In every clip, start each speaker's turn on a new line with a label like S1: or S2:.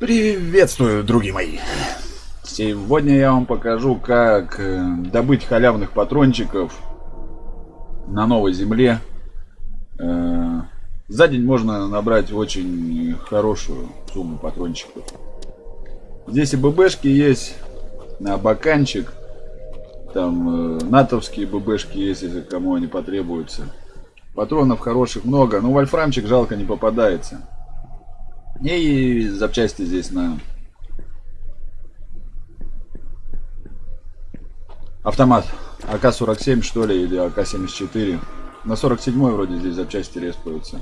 S1: Приветствую, други мои! Сегодня я вам покажу, как э, добыть халявных патрончиков на новой земле. Э, за день можно набрать очень хорошую сумму патрончиков. Здесь и ББшки есть, на баканчик. Там э, натовские ББшки есть, если кому они потребуются. Патронов хороших много, но вольфрамчик жалко не попадается. И запчасти здесь на автомат АК-47 что ли или АК-74. На 47 вроде здесь запчасти респаются.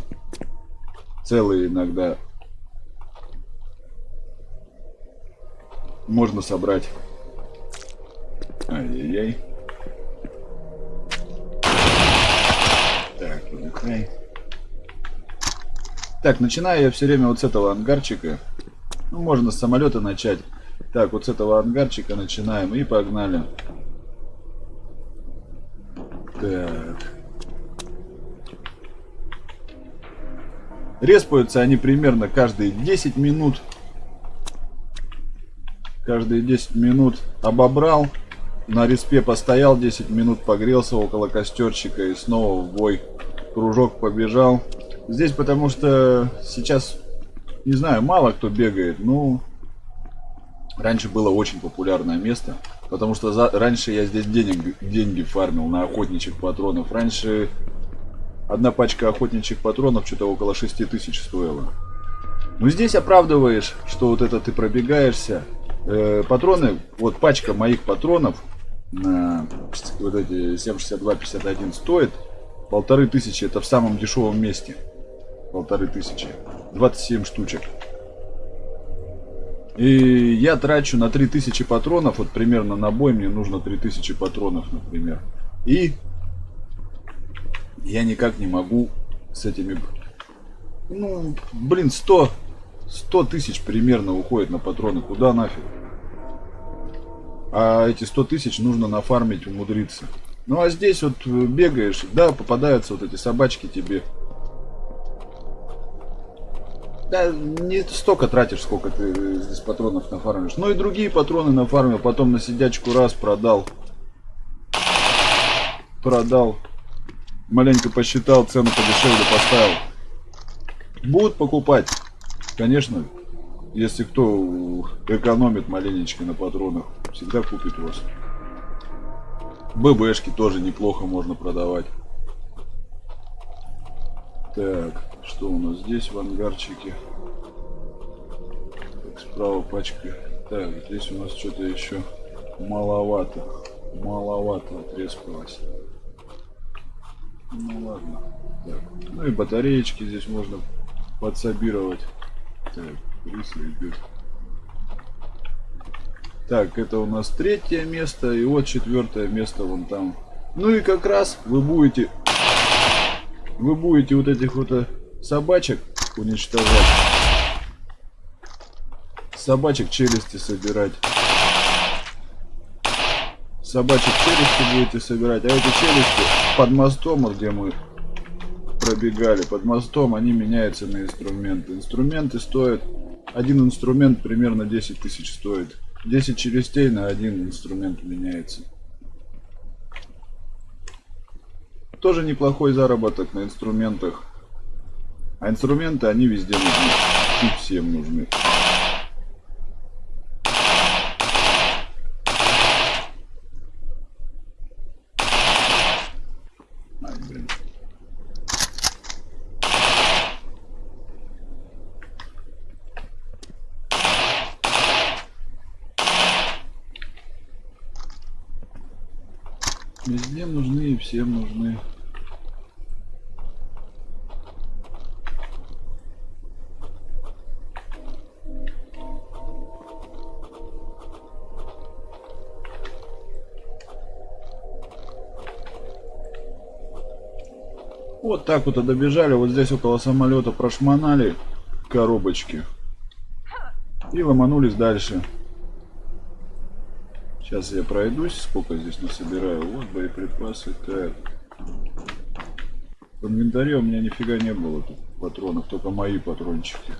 S1: Целые иногда можно собрать. Ай-яй-яй. Так, начинаю я все время вот с этого ангарчика. Ну, можно с самолета начать. Так, вот с этого ангарчика начинаем и погнали. Так. Респаются они примерно каждые 10 минут. Каждые 10 минут обобрал. На респе постоял 10 минут, погрелся около костерчика и снова в бой. Кружок побежал. Здесь потому что сейчас, не знаю, мало кто бегает. Ну, раньше было очень популярное место. Потому что за, раньше я здесь денег, деньги фармил на охотничьих патронов. Раньше одна пачка охотничьих патронов что-то около 6 тысяч стоила. Ну здесь оправдываешь, что вот это ты пробегаешься. Э, патроны, вот пачка моих патронов на вот эти 762-51 стоит полторы тысячи. Это в самом дешевом месте полторы тысячи. 27 штучек. И я трачу на 3000 патронов, вот примерно на бой мне нужно 3000 патронов, например. И я никак не могу с этими... Ну, блин, 100, 100 тысяч примерно уходит на патроны. Куда нафиг? А эти 100 тысяч нужно нафармить, умудриться. Ну а здесь вот бегаешь, да, попадаются вот эти собачки тебе да, не столько тратишь, сколько ты здесь патронов нафармишь. Ну и другие патроны нафармил, потом на сидячку раз продал. Продал. Маленько посчитал, цену подешевле поставил. Будут покупать. Конечно, если кто экономит маленечко на патронах, всегда купит вас. ББшки тоже неплохо можно продавать. Так. Что у нас здесь в ангарчике? Так, справа пачка. Так, здесь у нас что-то еще маловато. Маловато отрезалось. Ну ладно. Так. Ну и батареечки здесь можно подсобировать. Так, идет. Так, это у нас третье место. И вот четвертое место вон там. Ну и как раз вы будете... Вы будете вот этих вот э, собачек уничтожать. Собачек челюсти собирать. Собачек челюсти будете собирать. А эти челюсти под мостом, где мы пробегали, под мостом они меняются на инструменты. Инструменты стоят... Один инструмент примерно 10 тысяч стоит. 10 челюстей на один инструмент меняется. Тоже неплохой заработок на инструментах. А инструменты, они везде нужны. И всем нужны. Везде нужны и всем нужны. Вот так вот и добежали. Вот здесь около самолета прошмонали коробочки. И ломанулись дальше. Сейчас я пройдусь, сколько здесь насобираю. Вот боеприпасы. Так. В инвентаре у меня нифига не было тут патронов, только мои патрончики.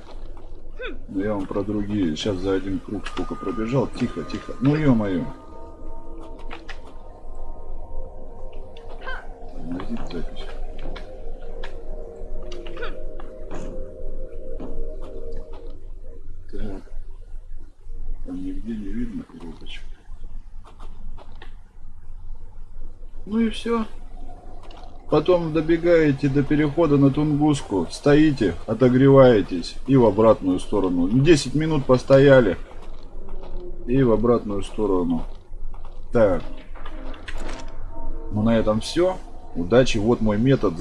S1: Но я вам про другие. Сейчас за один круг сколько пробежал. Тихо, тихо. Ну ё-моё. Так. Там нигде не видно кнопочек. Ну и все. Потом добегаете до перехода на Тунгуску, стоите, отогреваетесь и в обратную сторону. 10 минут постояли и в обратную сторону. Так. Ну на этом все. Удачи. Вот мой метод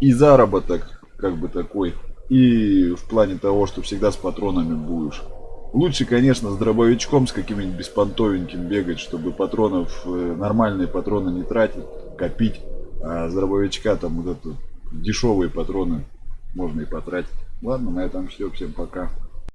S1: и заработок как бы такой. И в плане того, что всегда с патронами будешь. Лучше, конечно, с дробовичком, с каким-нибудь беспонтовеньким бегать, чтобы патронов, э, нормальные патроны не тратить, копить. А с дробовичка там вот это дешевые патроны можно и потратить. Ладно, на этом все. Всем пока.